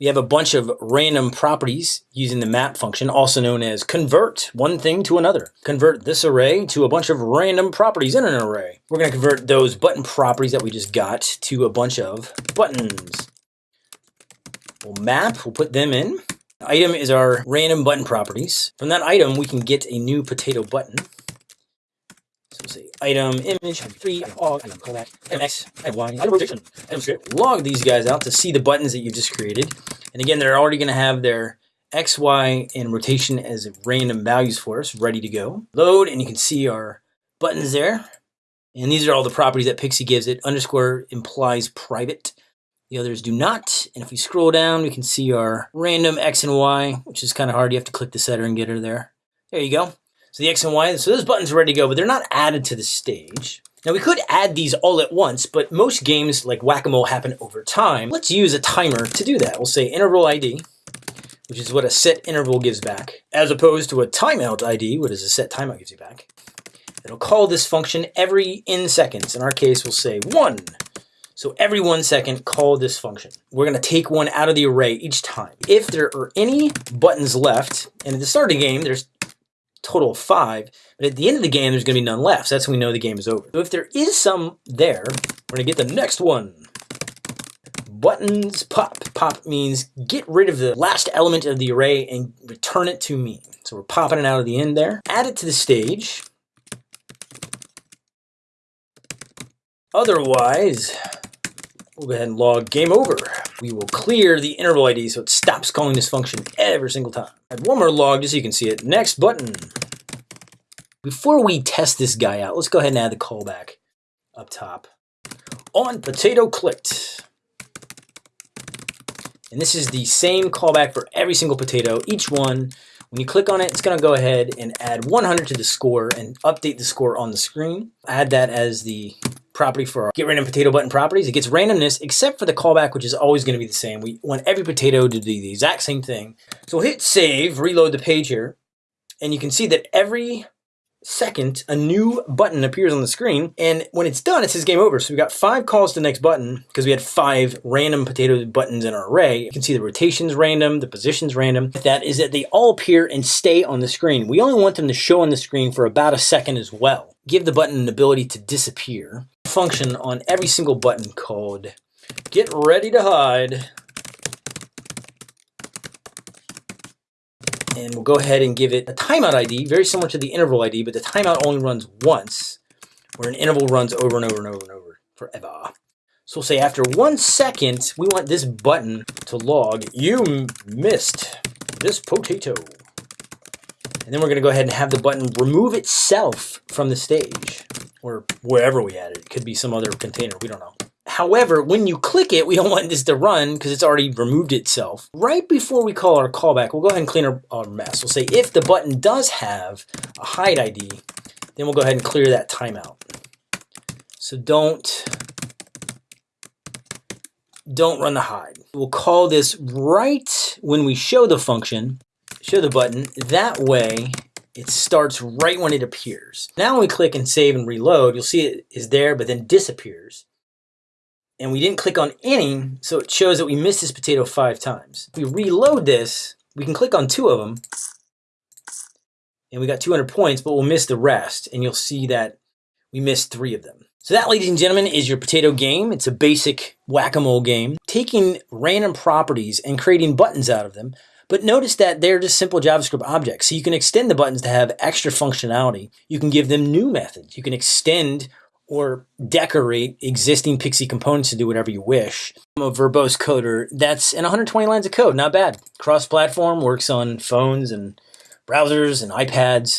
We have a bunch of random properties using the map function, also known as convert one thing to another. Convert this array to a bunch of random properties in an array. We're going to convert those button properties that we just got to a bunch of buttons. We'll map, we'll put them in. Item is our random button properties. From that item, we can get a new potato button. We'll say item image, item three, item log, item callback, item x, y, item rotation, item script. Log these guys out to see the buttons that you just created. And again, they're already going to have their x, y, and rotation as random values for us, ready to go. Load, and you can see our buttons there. And these are all the properties that Pixi gives it. Underscore implies private. The others do not. And if we scroll down, we can see our random X and Y, which is kind of hard. You have to click the setter and getter there. There you go. So the X and Y, so those buttons are ready to go, but they're not added to the stage. Now we could add these all at once, but most games like Whack-A-Mole happen over time. Let's use a timer to do that. We'll say interval ID, which is what a set interval gives back, as opposed to a timeout ID, what is a set timeout gives you back. It'll call this function every n seconds. In our case, we'll say one. So every one second, call this function. We're gonna take one out of the array each time. If there are any buttons left, and at the start of the game, there's total of five, but at the end of the game, there's gonna be none left. So that's when we know the game is over. So if there is some there, we're gonna get the next one. Buttons pop. Pop means get rid of the last element of the array and return it to me. So we're popping it out of the end there. Add it to the stage. Otherwise, We'll go ahead and log game over. We will clear the interval ID so it stops calling this function every single time. Add one more log just so you can see it. Next button. Before we test this guy out, let's go ahead and add the callback up top. On potato clicked. And this is the same callback for every single potato. Each one, when you click on it, it's going to go ahead and add 100 to the score and update the score on the screen. Add that as the property for our get random potato button properties. It gets randomness except for the callback, which is always going to be the same. We want every potato to do the exact same thing. So hit save, reload the page here, and you can see that every second a new button appears on the screen and when it's done it says game over. So we got five calls to the next button because we had five random potato buttons in our array. You can see the rotations random the positions random. That is that they all appear and stay on the screen. We only want them to show on the screen for about a second as well. Give the button an ability to disappear. Function on every single button called get ready to hide. And we'll go ahead and give it a timeout ID, very similar to the interval ID, but the timeout only runs once, where an interval runs over and over and over and over forever. So we'll say after one second, we want this button to log, you missed this potato. And then we're gonna go ahead and have the button remove itself from the stage or wherever we add it. It could be some other container, we don't know. However, when you click it, we don't want this to run because it's already removed itself. Right before we call our callback, we'll go ahead and clean our, our mess. We'll say if the button does have a hide ID, then we'll go ahead and clear that timeout. So don't, don't run the hide. We'll call this right when we show the function, show the button. That way it starts right when it appears. Now when we click and save and reload, you'll see it is there, but then disappears. And we didn't click on any, so it shows that we missed this potato five times. If we reload this, we can click on two of them, and we got 200 points, but we'll miss the rest, and you'll see that we missed three of them. So that, ladies and gentlemen, is your potato game. It's a basic whack-a-mole game, taking random properties and creating buttons out of them but notice that they're just simple JavaScript objects. So you can extend the buttons to have extra functionality. You can give them new methods. You can extend or decorate existing Pixi components to do whatever you wish. I'm a verbose coder. That's in 120 lines of code. Not bad. Cross-platform, works on phones and browsers and iPads.